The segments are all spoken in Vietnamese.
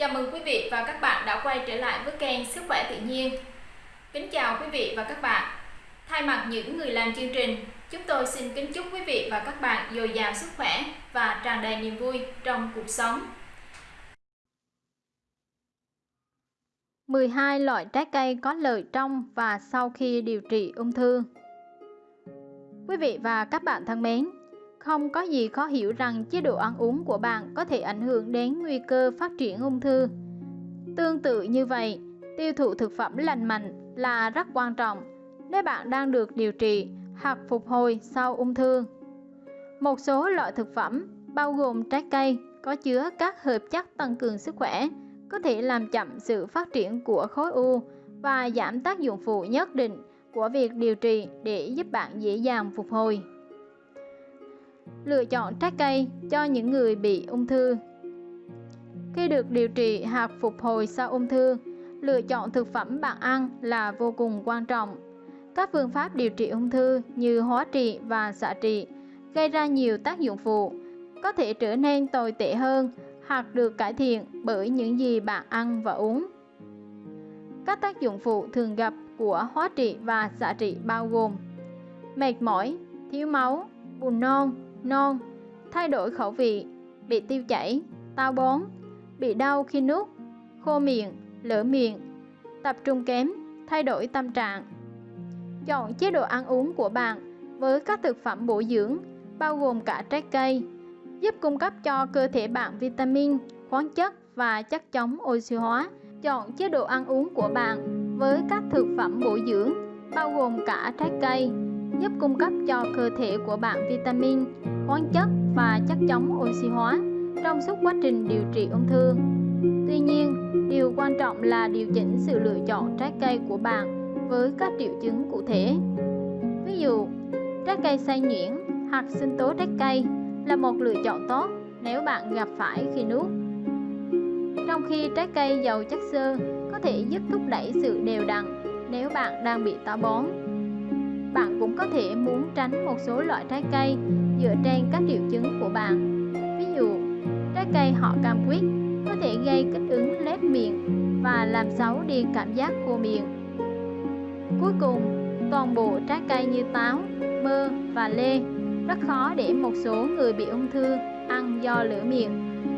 Chào mừng quý vị và các bạn đã quay trở lại với kênh Sức khỏe tự nhiên. Kính chào quý vị và các bạn. Thay mặt những người làm chương trình, chúng tôi xin kính chúc quý vị và các bạn dồi dào sức khỏe và tràn đầy niềm vui trong cuộc sống. 12 loại trái cây có lợi trong và sau khi điều trị ung thư. Quý vị và các bạn thân mến, không có gì khó hiểu rằng chế độ ăn uống của bạn có thể ảnh hưởng đến nguy cơ phát triển ung thư. Tương tự như vậy, tiêu thụ thực phẩm lành mạnh là rất quan trọng nếu bạn đang được điều trị hoặc phục hồi sau ung thư. Một số loại thực phẩm bao gồm trái cây có chứa các hợp chất tăng cường sức khỏe có thể làm chậm sự phát triển của khối u và giảm tác dụng phụ nhất định của việc điều trị để giúp bạn dễ dàng phục hồi. Lựa chọn trái cây cho những người bị ung thư Khi được điều trị hoặc phục hồi sau ung thư, lựa chọn thực phẩm bạn ăn là vô cùng quan trọng. Các phương pháp điều trị ung thư như hóa trị và xạ trị gây ra nhiều tác dụng phụ, có thể trở nên tồi tệ hơn hoặc được cải thiện bởi những gì bạn ăn và uống. Các tác dụng phụ thường gặp của hóa trị và xạ trị bao gồm mệt mỏi, thiếu máu, buồn nôn, non, thay đổi khẩu vị, bị tiêu chảy, táo bón, bị đau khi nuốt, khô miệng, lở miệng, tập trung kém, thay đổi tâm trạng. Chọn chế độ ăn uống của bạn với các thực phẩm bổ dưỡng bao gồm cả trái cây, giúp cung cấp cho cơ thể bạn vitamin, khoáng chất và chất chống oxy hóa. Chọn chế độ ăn uống của bạn với các thực phẩm bổ dưỡng bao gồm cả trái cây, giúp cung cấp cho cơ thể của bạn vitamin, khoáng chất và chất chống oxy hóa trong suốt quá trình điều trị ung thư. Tuy nhiên, điều quan trọng là điều chỉnh sự lựa chọn trái cây của bạn với các triệu chứng cụ thể. Ví dụ, trái cây xay nhuyễn hoặc sinh tố trái cây là một lựa chọn tốt nếu bạn gặp phải khi nuốt. Trong khi trái cây giàu chất xơ có thể giúp thúc đẩy sự đều đặn nếu bạn đang bị táo bón. Bạn cũng có thể muốn tránh một số loại trái cây dựa trên các triệu chứng của bạn. Ví dụ, trái cây họ cam quýt có thể gây kích ứng lép miệng và làm xấu đi cảm giác khô miệng. Cuối cùng, toàn bộ trái cây như táo, mơ và lê rất khó để một số người bị ung thư ăn do lửa miệng,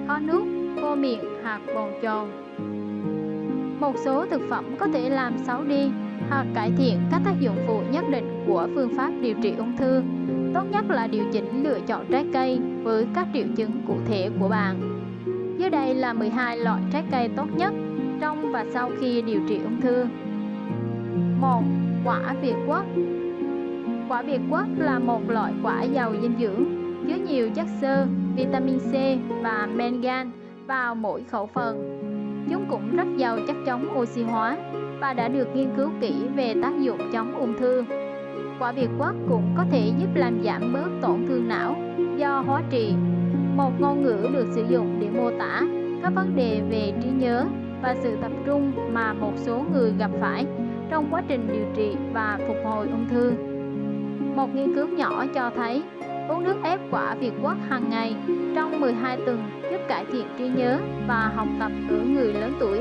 khó nuốt, khô miệng hoặc bồn chồn. Một số thực phẩm có thể làm xấu đi hoặc cải thiện các tác dụng phụ nhất định của phương pháp điều trị ung thư. Tốt nhất là điều chỉnh lựa chọn trái cây với các triệu chứng cụ thể của bạn. Dưới đây là 12 loại trái cây tốt nhất trong và sau khi điều trị ung thư. 1. Quả Việt Quất Quả Việt Quất là một loại quả giàu dinh dưỡng, chứa nhiều chất xơ, vitamin C và mangan vào mỗi khẩu phần. Chúng cũng rất giàu chất chống oxy hóa và đã được nghiên cứu kỹ về tác dụng chống ung thư. Quả Việt Quất cũng có thể giúp làm giảm bớt tổn thương não do hóa trị. Một ngôn ngữ được sử dụng để mô tả các vấn đề về trí nhớ và sự tập trung mà một số người gặp phải trong quá trình điều trị và phục hồi ung thư. Một nghiên cứu nhỏ cho thấy uống nước ép quả Việt Quất hàng ngày trong 12 tuần giúp cải thiện trí nhớ và học tập ở người lớn tuổi.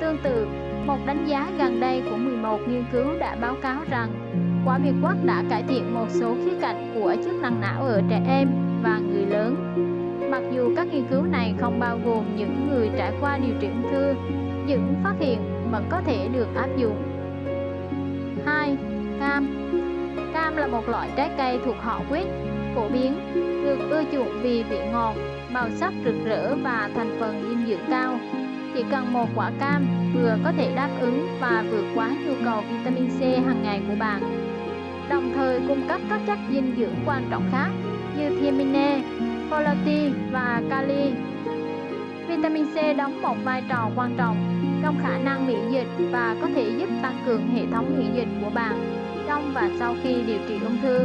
Tương tự, một đánh giá gần đây của 11 nghiên cứu đã báo cáo rằng quả Việt Quất đã cải thiện một số khía cạnh của chức năng não ở trẻ em và người lớn. Mặc dù các nghiên cứu này không bao gồm những người trải qua điều trị ung thư, những phát hiện vẫn có thể được áp dụng. 2. Cam Cam là một loại trái cây thuộc họ quýt, phổ biến, được ưa chuộng vì vị ngọt, màu sắc rực rỡ và thành phần dinh dưỡng cao. Chỉ cần một quả cam vừa có thể đáp ứng và vượt quá nhu cầu vitamin C hàng ngày của bạn. Đồng thời cung cấp các chất dinh dưỡng quan trọng khác như thiamine, folate và kali. Vitamin C đóng một vai trò quan trọng trong khả năng miễn dịch và có thể giúp tăng cường hệ thống miễn dịch của bạn trong và sau khi điều trị ung thư.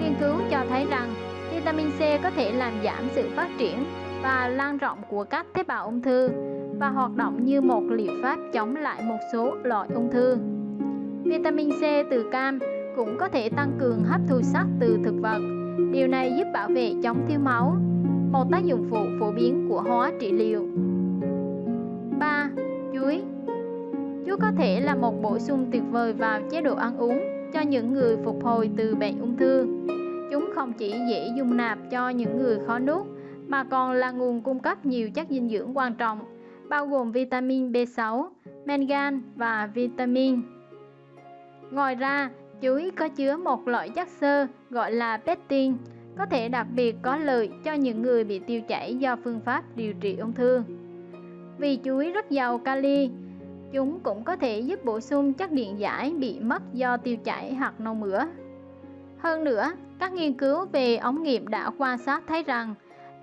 Nghiên cứu cho thấy rằng vitamin C có thể làm giảm sự phát triển và lan rộng của các tế bào ung thư và hoạt động như một liệu pháp chống lại một số loại ung thư. Vitamin C từ cam cũng có thể tăng cường hấp thu sắt từ thực vật. Điều này giúp bảo vệ chống thiếu máu, một tác dụng phụ phổ biến của hóa trị liệu. Có thể là một bổ sung tuyệt vời vào chế độ ăn uống cho những người phục hồi từ bệnh ung thư. Chúng không chỉ dễ dung nạp cho những người khó nuốt mà còn là nguồn cung cấp nhiều chất dinh dưỡng quan trọng, bao gồm vitamin B6, mangan và vitamin. Ngoài ra, chuối có chứa một loại chất xơ gọi là pectin, có thể đặc biệt có lợi cho những người bị tiêu chảy do phương pháp điều trị ung thư. Vì chuối rất giàu kali, chúng cũng có thể giúp bổ sung chất điện giải bị mất do tiêu chảy hoặc nôn mửa. Hơn nữa, các nghiên cứu về ống nghiệm đã quan sát thấy rằng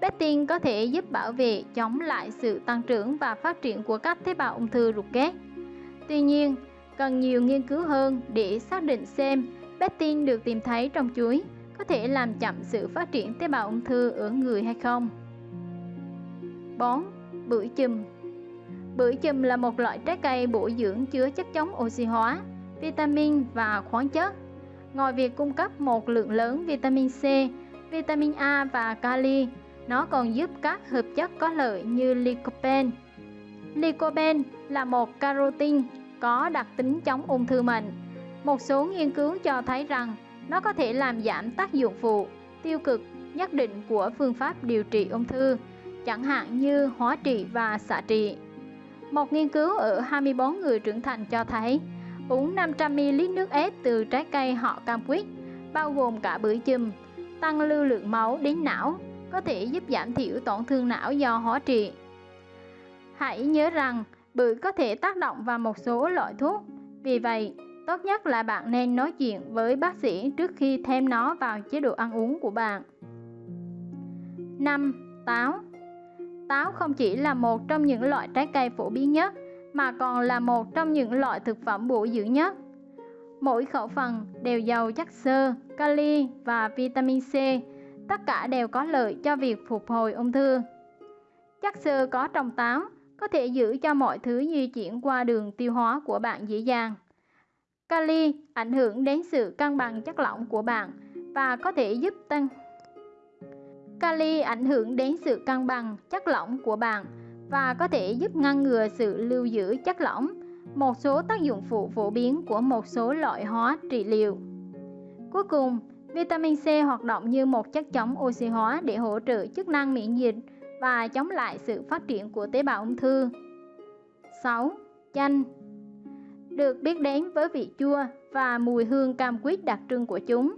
pectin có thể giúp bảo vệ chống lại sự tăng trưởng và phát triển của các tế bào ung thư ruột kết. Tuy nhiên, cần nhiều nghiên cứu hơn để xác định xem pectin được tìm thấy trong chuối có thể làm chậm sự phát triển tế bào ung thư ở người hay không. 4. Bưởi chùm Bưởi chùm là một loại trái cây bổ dưỡng chứa chất chống oxy hóa, vitamin và khoáng chất. Ngoài việc cung cấp một lượng lớn vitamin C, vitamin A và kali, nó còn giúp các hợp chất có lợi như lycopene. Lycopene là một carotin có đặc tính chống ung thư mạnh. Một số nghiên cứu cho thấy rằng nó có thể làm giảm tác dụng phụ, tiêu cực nhất định của phương pháp điều trị ung thư, chẳng hạn như hóa trị và xạ trị. Một nghiên cứu ở 24 người trưởng thành cho thấy uống 500ml nước ép từ trái cây họ cam quýt, bao gồm cả bưởi chùm, tăng lưu lượng máu đến não, có thể giúp giảm thiểu tổn thương não do hóa trị. Hãy nhớ rằng bưởi có thể tác động vào một số loại thuốc, vì vậy tốt nhất là bạn nên nói chuyện với bác sĩ trước khi thêm nó vào chế độ ăn uống của bạn. 5. Táo Táo không chỉ là một trong những loại trái cây phổ biến nhất, mà còn là một trong những loại thực phẩm bổ dưỡng nhất. Mỗi khẩu phần đều giàu chất xơ, kali và vitamin C, tất cả đều có lợi cho việc phục hồi ung thư. Chất xơ có trong táo có thể giữ cho mọi thứ di chuyển qua đường tiêu hóa của bạn dễ dàng. Kali ảnh hưởng đến sự cân bằng chất lỏng của bạn và có thể giúp tăng Kali ảnh hưởng đến sự cân bằng chất lỏng của bạn và có thể giúp ngăn ngừa sự lưu giữ chất lỏng, một số tác dụng phụ phổ biến của một số loại hóa trị liệu. Cuối cùng, vitamin C hoạt động như một chất chống oxy hóa để hỗ trợ chức năng miễn dịch và chống lại sự phát triển của tế bào ung thư. 6. Chanh Được biết đến với vị chua và mùi hương cam quýt đặc trưng của chúng,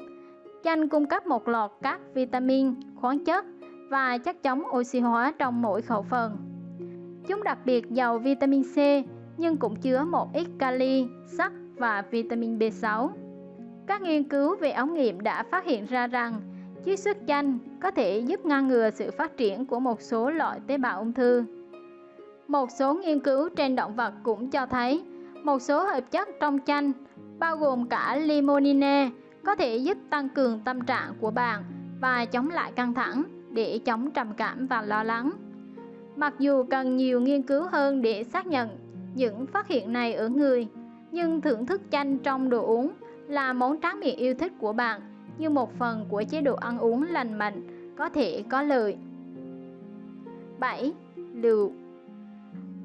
chanh cung cấp một loạt các vitamin, khoáng chất và chất chống oxy hóa trong mỗi khẩu phần. Chúng đặc biệt giàu vitamin C nhưng cũng chứa một ít kali, sắt và vitamin B6. Các nghiên cứu về ống nghiệm đã phát hiện ra rằng chiết xuất chanh có thể giúp ngăn ngừa sự phát triển của một số loại tế bào ung thư. Một số nghiên cứu trên động vật cũng cho thấy một số hợp chất trong chanh, bao gồm cả limonene, có thể giúp tăng cường tâm trạng của bạn và chống lại căng thẳng để chống trầm cảm và lo lắng. Mặc dù cần nhiều nghiên cứu hơn để xác nhận những phát hiện này ở người, nhưng thưởng thức chanh trong đồ uống là món tráng miệng yêu thích của bạn như một phần của chế độ ăn uống lành mạnh có thể có lợi. 7. Lựu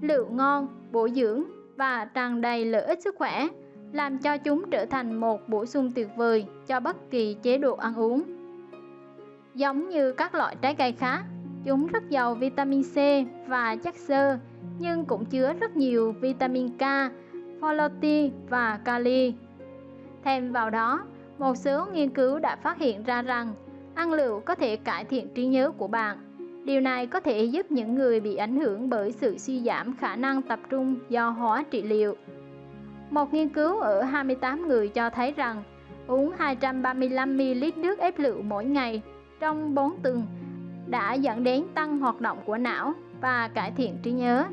Lựu ngon, bổ dưỡng và tràn đầy lợi ích sức khỏe làm cho chúng trở thành một bổ sung tuyệt vời cho bất kỳ chế độ ăn uống. Giống như các loại trái cây khác, chúng rất giàu vitamin C và chất xơ, nhưng cũng chứa rất nhiều vitamin K, folate và kali. Thêm vào đó, một số nghiên cứu đã phát hiện ra rằng ăn lựu có thể cải thiện trí nhớ của bạn. Điều này có thể giúp những người bị ảnh hưởng bởi sự suy giảm khả năng tập trung do hóa trị liệu một nghiên cứu ở 28 người cho thấy rằng uống 235ml nước ép lựu mỗi ngày trong 4 tuần đã dẫn đến tăng hoạt động của não và cải thiện trí nhớ.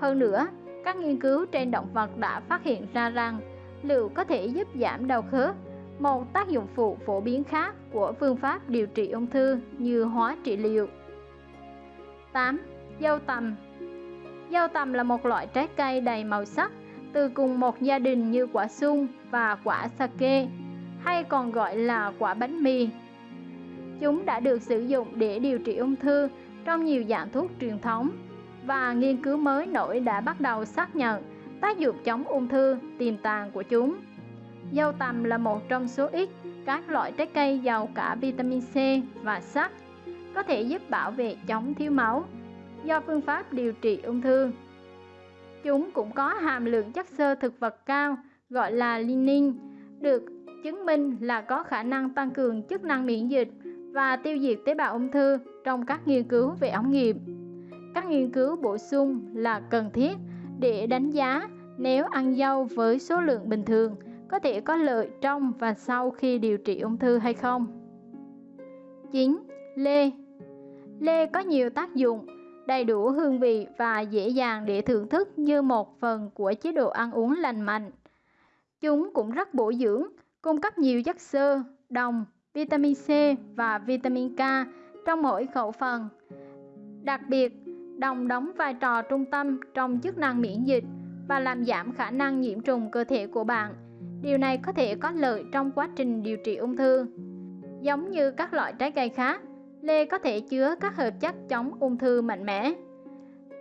Hơn nữa, các nghiên cứu trên động vật đã phát hiện ra rằng lựu có thể giúp giảm đau khớp, một tác dụng phụ phổ biến khác của phương pháp điều trị ung thư như hóa trị liệu. 8. Dâu tằm Dâu tằm là một loại trái cây đầy màu sắc từ cùng một gia đình như quả sung và quả sake, hay còn gọi là quả bánh mì. Chúng đã được sử dụng để điều trị ung thư trong nhiều dạng thuốc truyền thống và nghiên cứu mới nổi đã bắt đầu xác nhận tác dụng chống ung thư tiềm tàng của chúng. Dâu tằm là một trong số ít các loại trái cây giàu cả vitamin C và sắt, có thể giúp bảo vệ chống thiếu máu do phương pháp điều trị ung thư. Chúng cũng có hàm lượng chất xơ thực vật cao gọi là linin, được chứng minh là có khả năng tăng cường chức năng miễn dịch và tiêu diệt tế bào ung thư trong các nghiên cứu về ống nghiệm. Các nghiên cứu bổ sung là cần thiết để đánh giá nếu ăn dâu với số lượng bình thường có thể có lợi trong và sau khi điều trị ung thư hay không. 9. Lê Lê có nhiều tác dụng, đầy đủ hương vị và dễ dàng để thưởng thức như một phần của chế độ ăn uống lành mạnh. Chúng cũng rất bổ dưỡng, cung cấp nhiều chất xơ, đồng, vitamin C và vitamin K trong mỗi khẩu phần. Đặc biệt, đồng đóng vai trò trung tâm trong chức năng miễn dịch và làm giảm khả năng nhiễm trùng cơ thể của bạn. Điều này có thể có lợi trong quá trình điều trị ung thư. Giống như các loại trái cây khác, lê có thể chứa các hợp chất chống ung thư mạnh mẽ.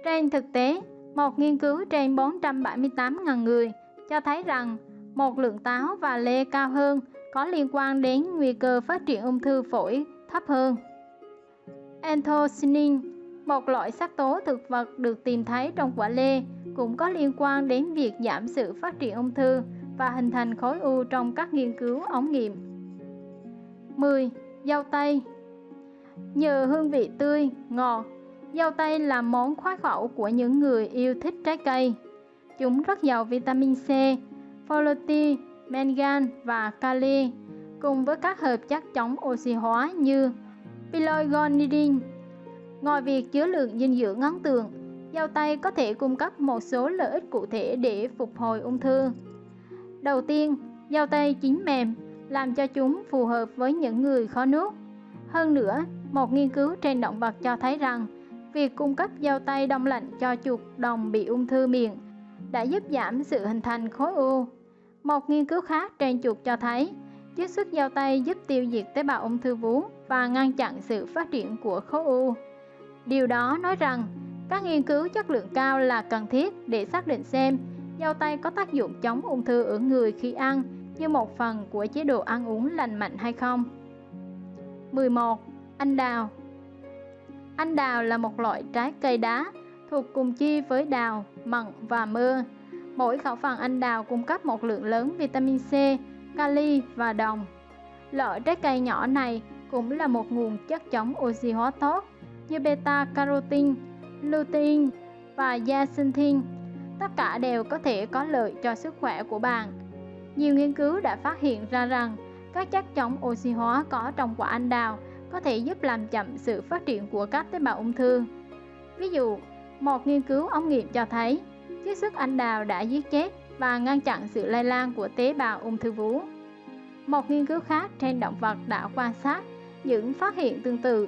Trên thực tế, một nghiên cứu trên 478.000 người cho thấy rằng một lượng táo và lê cao hơn có liên quan đến nguy cơ phát triển ung thư phổi thấp hơn. Anthocyanin, một loại sắc tố thực vật được tìm thấy trong quả lê, cũng có liên quan đến việc giảm sự phát triển ung thư và hình thành khối u trong các nghiên cứu ống nghiệm. 10. Dâu tây Nhờ hương vị tươi, ngọt, dâu tây là món khoái khẩu của những người yêu thích trái cây. Chúng rất giàu vitamin C, folate, mangan và kali, cùng với các hợp chất chống oxy hóa như pyrogonidin. Ngoài việc chứa lượng dinh dưỡng ấn tượng, dâu tây có thể cung cấp một số lợi ích cụ thể để phục hồi ung thư. Đầu tiên, dâu tây chín mềm làm cho chúng phù hợp với những người khó nuốt. Hơn nữa, một nghiên cứu trên động vật cho thấy rằng việc cung cấp dao tây đông lạnh cho chuột đồng bị ung thư miệng đã giúp giảm sự hình thành khối u. Một nghiên cứu khác trên chuột cho thấy chiết xuất dao tây giúp tiêu diệt tế bào ung thư vú và ngăn chặn sự phát triển của khối u. Điều đó nói rằng các nghiên cứu chất lượng cao là cần thiết để xác định xem dao tây có tác dụng chống ung thư ở người khi ăn như một phần của chế độ ăn uống lành mạnh hay không. 11. Anh đào Anh đào là một loại trái cây đá thuộc cùng chi với đào, mận và mơ. Mỗi khẩu phần anh đào cung cấp một lượng lớn vitamin C, kali và đồng. Loại trái cây nhỏ này cũng là một nguồn chất chống oxy hóa tốt như beta carotene, lutein và zeaxanthin. Tất cả đều có thể có lợi cho sức khỏe của bạn. Nhiều nghiên cứu đã phát hiện ra rằng các chất chống oxy hóa có trong quả anh đào có thể giúp làm chậm sự phát triển của các tế bào ung thư. Ví dụ, một nghiên cứu ống nghiệm cho thấy chiết xuất anh đào đã giết chết và ngăn chặn sự lây lan của tế bào ung thư vú. Một nghiên cứu khác trên động vật đã quan sát những phát hiện tương tự,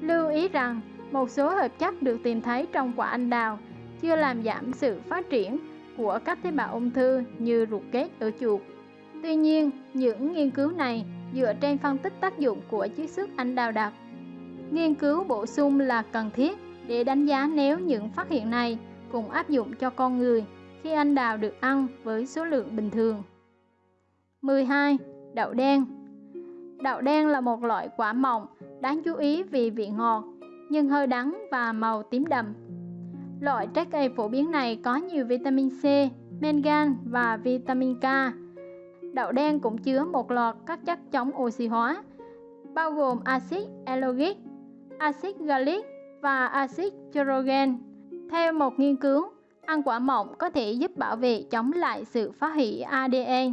lưu ý rằng một số hợp chất được tìm thấy trong quả anh đào chưa làm giảm sự phát triển của các tế bào ung thư như ruột kết ở chuột. Tuy nhiên, những nghiên cứu này dựa trên phân tích tác dụng của chiết xuất anh đào đặc. Nghiên cứu bổ sung là cần thiết để đánh giá nếu những phát hiện này cùng áp dụng cho con người khi anh đào được ăn với số lượng bình thường. 12. Đậu đen Đậu đen là một loại quả mọng, đáng chú ý vì vị ngọt, nhưng hơi đắng và màu tím đậm. Loại trái cây phổ biến này có nhiều vitamin C, mangan và vitamin K. Đậu đen cũng chứa một loạt các chất chống oxy hóa, bao gồm axit ellagic, axit gallic và axit chlogen. Theo một nghiên cứu, ăn quả mọng có thể giúp bảo vệ chống lại sự phá hủy ADN,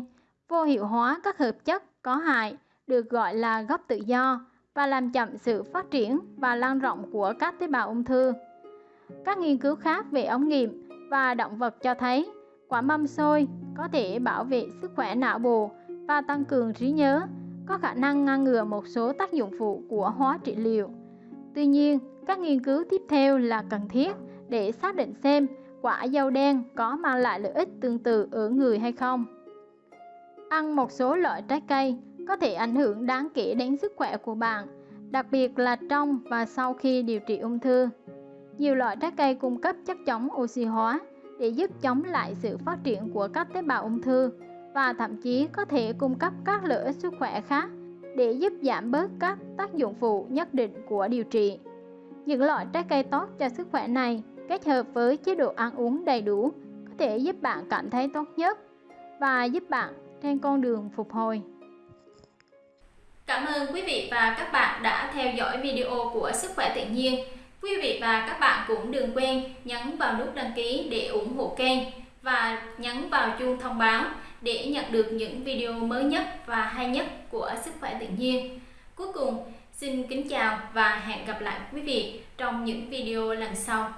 vô hiệu hóa các hợp chất có hại được gọi là gốc tự do và làm chậm sự phát triển và lan rộng của các tế bào ung thư. Các nghiên cứu khác về ống nghiệm và động vật cho thấy quả mâm xôi có thể bảo vệ sức khỏe não bộ và tăng cường trí nhớ, có khả năng ngăn ngừa một số tác dụng phụ của hóa trị liệu. Tuy nhiên, các nghiên cứu tiếp theo là cần thiết để xác định xem quả dâu đen có mang lại lợi ích tương tự ở người hay không. Ăn một số loại trái cây có thể ảnh hưởng đáng kể đến sức khỏe của bạn, đặc biệt là trong và sau khi điều trị ung thư. Nhiều loại trái cây cung cấp chất chống oxy hóa để giúp chống lại sự phát triển của các tế bào ung thư và thậm chí có thể cung cấp các lợi ích sức khỏe khác để giúp giảm bớt các tác dụng phụ nhất định của điều trị. Những loại trái cây tốt cho sức khỏe này kết hợp với chế độ ăn uống đầy đủ có thể giúp bạn cảm thấy tốt nhất và giúp bạn trên con đường phục hồi. Cảm ơn quý vị và các bạn đã theo dõi video của Sức khỏe tự nhiên. Quý vị và các bạn cũng đừng quên nhấn vào nút đăng ký để ủng hộ kênh và nhấn vào chuông thông báo để nhận được những video mới nhất và hay nhất của Sức khỏe tự nhiên. Cuối cùng, xin kính chào và hẹn gặp lại quý vị trong những video lần sau.